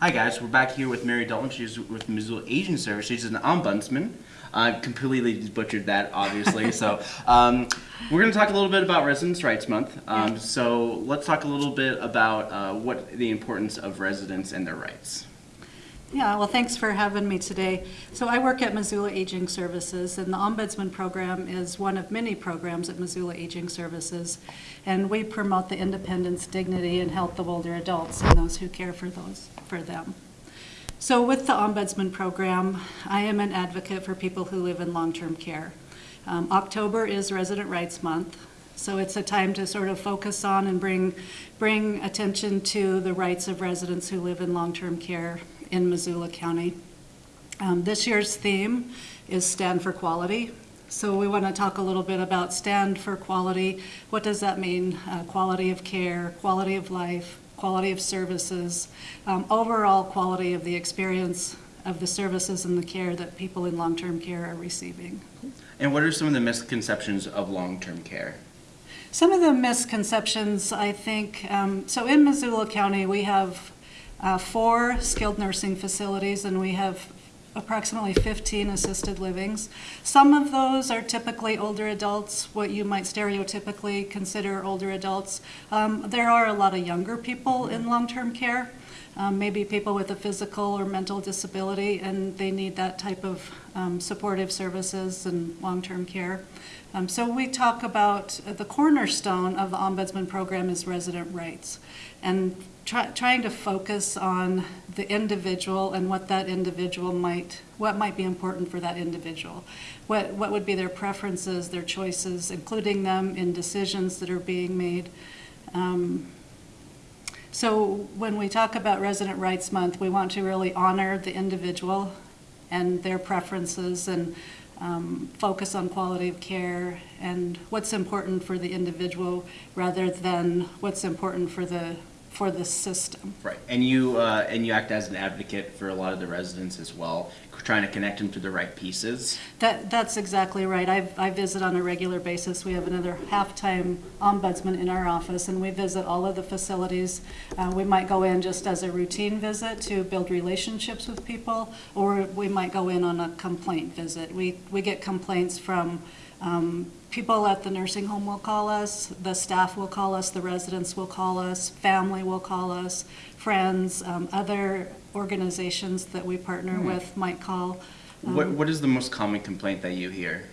Hi guys, we're back here with Mary Dalton. She's with the Missoula Aging Service. She's an ombudsman. I completely butchered that, obviously. so um, we're going to talk a little bit about Residents' Rights Month. Um. So let's talk a little bit about uh, what the importance of residents and their rights. Yeah, well, thanks for having me today. So I work at Missoula Aging Services, and the Ombudsman Program is one of many programs at Missoula Aging Services. And we promote the independence, dignity, and health of older adults and those who care for those, for them. So with the Ombudsman Program, I am an advocate for people who live in long-term care. Um, October is Resident Rights Month, so it's a time to sort of focus on and bring, bring attention to the rights of residents who live in long-term care in Missoula County. Um, This year's theme is Stand for Quality. So we want to talk a little bit about stand for quality. What does that mean? Uh, Quality of care, quality of life, quality of services, um, overall quality of the experience of the services and the care that people in long-term care are receiving. And what are some of the misconceptions of long-term care? Some of the misconceptions, I think, um, so in Missoula County, we have uh, four skilled nursing facilities and we have approximately 15 assisted livings. Some of those are typically older adults, what you might stereotypically consider older adults. Um, There are a lot of younger people in long-term care, um, maybe people with a physical or mental disability, and they need that type of um, supportive services and long-term care. Um, So we talk about, uh, the cornerstone of the ombudsman program is resident rights. And try- trying to focus on the individual and what that individual might, what might be important for that individual. What, what would be their preferences, their choices, including them in decisions that are being made. Um, so when we talk about Resident Rights Month, we want to really honor the individual and their preferences and um, focus on quality of care and what's important for the individual rather than what's important for the, for the system. Right. And you uh, and you act as an advocate for a lot of the residents as well, trying to connect them to the right pieces. That, that's exactly right. I, I visit on a regular basis. We have another half-time ombudsman in our office, and we visit all of the facilities. Uh, we might go in just as a routine visit to build relationships with people, or we might go in on a complaint visit. We, we get complaints from um, people at the nursing home will call us, the staff will call us, the residents will call us, family will call us, friends, um, other organizations that we partner with might call. what Um, What is the most common complaint that you hear?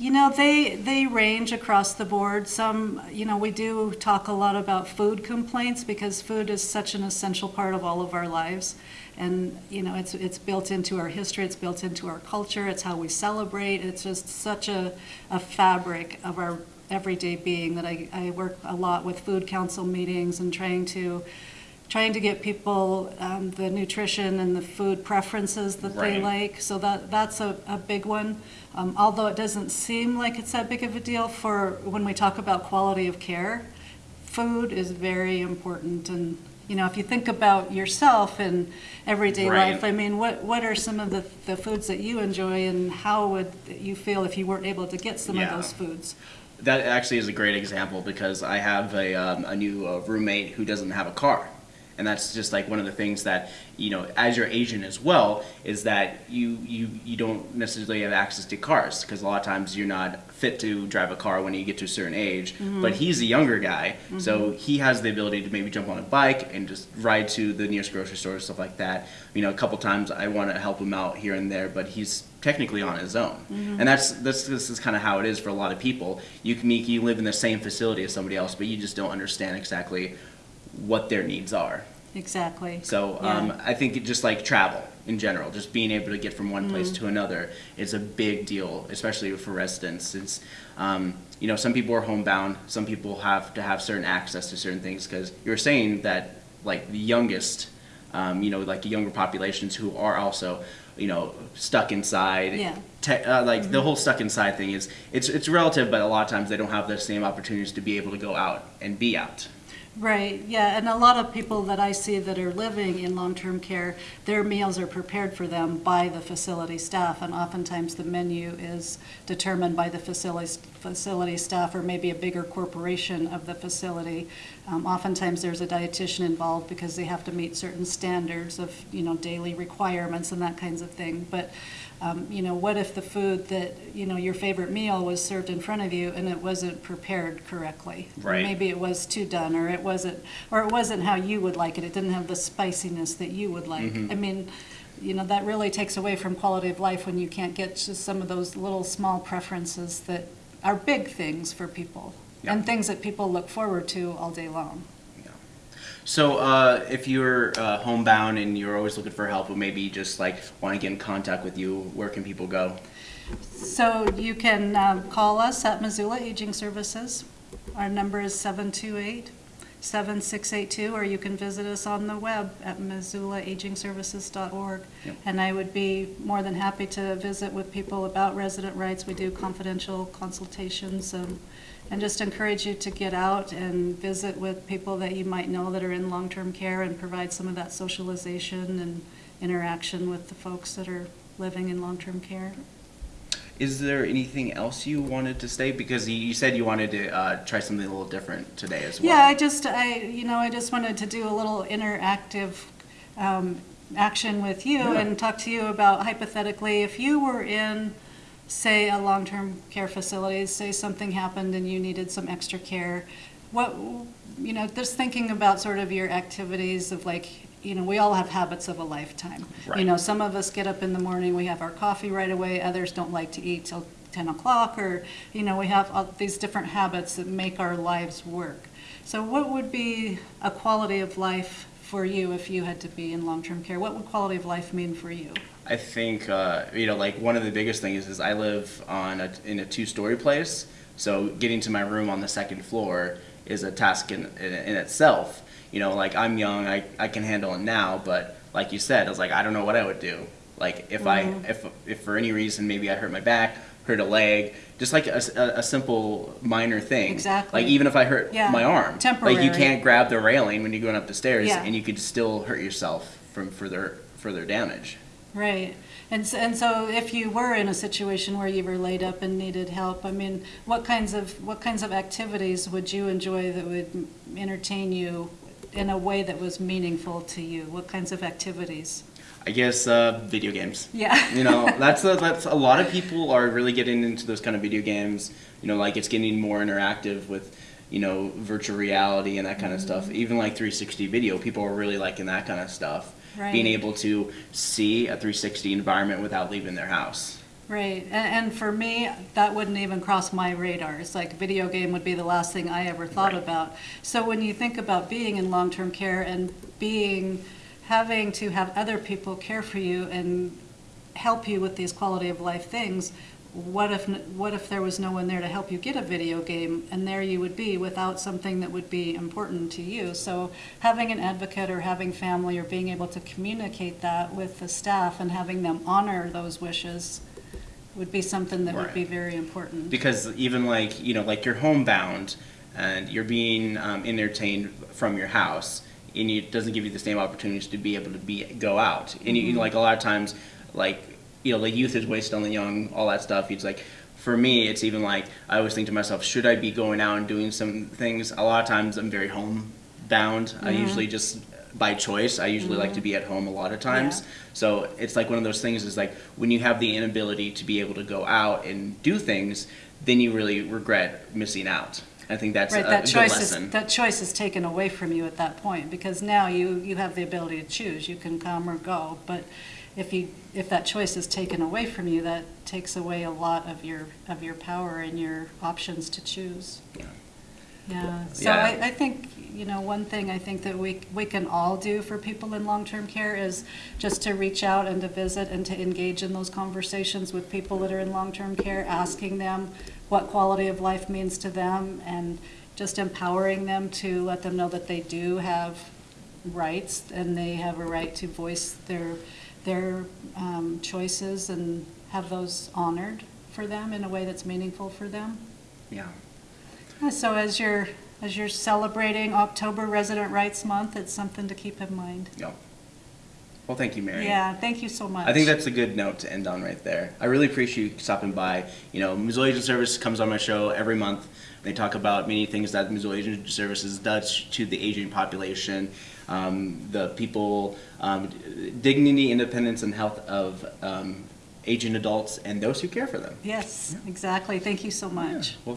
You know, they, they range across the board. Some, you know, we do talk a lot about food complaints because food is such an essential part of all of our lives. And, you know, it's, it's built into our history, it's built into our culture, it's how we celebrate. It's just such a, a fabric of our everyday being that I, I work a lot with food council meetings and trying to, trying to get people um, the nutrition and the food preferences that they like. So that, that's a, a big one. Um, although it doesn't seem like it's that big of a deal for when we talk about quality of care, food is very important. And, you know, if you think about yourself in everyday Right. life, I mean, what, what are some of the, the foods that you enjoy and how would you feel if you weren't able to get some Yeah. of those foods? That actually is a great example because I have a, um, a new uh, roommate who doesn't have a car. And that's just like one of the things that, you know, as your agent as well, is that you, you, you don't necessarily have access to cars because a lot of times you're not fit to drive a car when you get to a certain age. Mm-hmm. But he's a younger guy, so mm-hmm. he has the ability to maybe jump on a bike and just ride to the nearest grocery store, stuff like that. You know, a couple times I want to help him out here and there, but he's technically on his own. Mm-hmm. And that's, that's this is kind of how it is for a lot of people. You can you live in the same facility as somebody else, but you just don't understand exactly what their needs are. Exactly. So um, Yeah. I think it just like travel in general, just being able to get from one place to another is a big deal, especially for residents. Since um, you know some people are homebound, some people have to have certain access to certain things because you're saying that like the youngest, um, you know, like the younger populations who are also you know stuck inside. Yeah. Te- uh, like the whole stuck inside thing is it's it's relative, but a lot of times they don't have the same opportunities to be able to go out and be out. Right, yeah, and a lot of people that I see that are living in long-term care, their meals are prepared for them by the facility staff, and oftentimes the menu is determined by the facility, facility staff or maybe a bigger corporation of the facility. Um, Oftentimes, there's a dietitian involved because they have to meet certain standards of, you know, daily requirements and that kinds of thing. But, um, you know, what if the food that, you know, your favorite meal was served in front of you and it wasn't prepared correctly? Or Right. Maybe it was too done, or it wasn't, or it wasn't how you would like it. It didn't have the spiciness that you would like. I mean, you know, that really takes away from quality of life when you can't get just some of those little small preferences that are big things for people Yeah. and things that people look forward to all day long. So, uh, if you're uh, homebound and you're always looking for help, or maybe just like want to get in contact with you, where can people go? So you can um, call us at Missoula Aging Services. Our number is 728-7682, or you can visit us on the web at missoulaagingservices.org. Yep. And I would be more than happy to visit with people about resident rights. We do confidential consultations, um, and just encourage you to get out and visit with people that you might know that are in long-term care and provide some of that socialization and interaction with the folks that are living in long-term care. Is there anything else you wanted to say? Because you, said you wanted to uh, try something a little different today as well. Yeah, I just, I, you know, I just wanted to do a little interactive um, action with you Yeah. and talk to you about hypothetically, if you were in, say, a long-term care facility, say something happened and you needed some extra care, what, you know, just thinking about sort of your activities of like, you know, we all have habits of a lifetime. You know, some of us get up in the morning, we have our coffee right away, others don't like to eat till 10 o'clock, or, you know, we have all these different habits that make our lives work. So what would be a quality of life for you if you had to be in long-term care? What would quality of life mean for you? I think uh, you know, like one of the biggest things is I live on a, in a two-story place, so getting to my room on the second floor is a task in, in, in itself. You know, like I'm young, I, I can handle it now, but like you said, I was like, I don't know what I would do. Like if I if if for any reason maybe I hurt my back, hurt a leg, just like a simple minor thing. Exactly. Like even if I hurt Yeah, my arm, like you can't grab the railing when you're going up the stairs, Yeah. and you could still hurt yourself from further further damage. Right. And so, and so if you were in a situation where you were laid up and needed help, I mean, what kinds of, what kinds of activities would you enjoy that would entertain you in a way that was meaningful to you? What kinds of activities? I guess uh, video games. Yeah. You know, that's a, that's a lot of people are really getting into those kind of video games. You know, like it's getting more interactive with, you know, virtual reality and that kind of Mm-hmm. stuff. Even like 360 video, people are really liking that kind of stuff. Right. Being able to see a 360 environment without leaving their house. Right, and, and for me, that wouldn't even cross my radar. It's like video game would be the last thing I ever thought Right. about. So when you think about being in long-term care and being, having to have other people care for you and help you with these quality of life things, what if, what if there was no one there to help you get a video game and there you would be without something that would be important to you? So having an advocate or having family or being able to communicate that with the staff and having them honor those wishes would be something that would be very important. because even like you know like you're homebound and you're being um, entertained from your house and it doesn't give you the same opportunities to be able to be go out and you, like a lot of times like you know like youth is wasted on the young all that stuff it's like for me it's even like i always think to myself should i be going out and doing some things a lot of times i'm very homebound i mm-hmm. usually just by choice i usually like to mm-hmm. be at home a lot of times Yeah. so it's like one of those things is like when you have the inability to be able to go out and do things, then you really regret missing out. I think that's Right, that choice lesson. is, that choice is taken away from you at that point, because now you, you have the ability to choose, you can come or go. But if you, if that choice is taken away from you, that takes away a lot of your, of your power and your options to choose. Yeah. Yeah, so Yeah. I, I think, you know, one thing I think that we, we can all do for people in long-term care is just to reach out and to visit and to engage in those conversations with people that are in long-term care, asking them what quality of life means to them and just empowering them to let them know that they do have rights and they have a right to voice their, their um, choices and have those honored for them in a way that's meaningful for them. Yeah. So as you're, as you're celebrating October Resident Rights Month, it's something to keep in mind. Yeah. Well, thank you, Mary. Yeah, thank you so much. I think that's a good note to end on right there. I really appreciate you stopping by. You know, Missoula Aging Service comes on my show every month. They talk about many things that Missoula Aging Services does to the aging population, um, the people, um, dignity, independence, and health of um, aging adults and those who care for them. Yes, exactly. Thank you so much. Well, thank